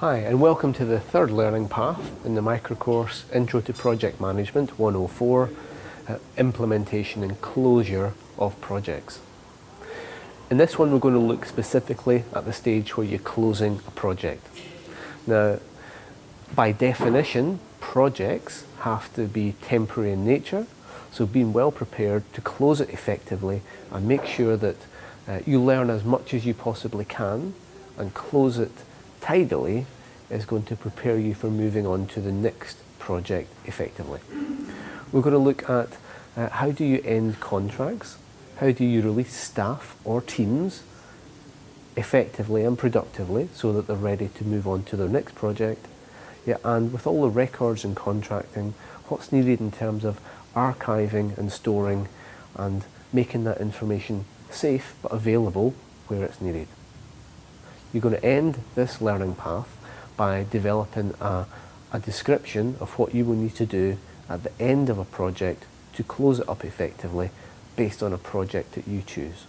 Hi and welcome to the third learning path in the microcourse Intro to Project Management 104 uh, Implementation and Closure of Projects. In this one we're going to look specifically at the stage where you're closing a project. Now by definition projects have to be temporary in nature so being well prepared to close it effectively and make sure that uh, you learn as much as you possibly can and close it tidily is going to prepare you for moving on to the next project effectively. We're going to look at uh, how do you end contracts, how do you release staff or teams effectively and productively so that they're ready to move on to their next project, yeah, and with all the records and contracting, what's needed in terms of archiving and storing and making that information safe but available where it's needed. You're going to end this learning path by developing a, a description of what you will need to do at the end of a project to close it up effectively based on a project that you choose.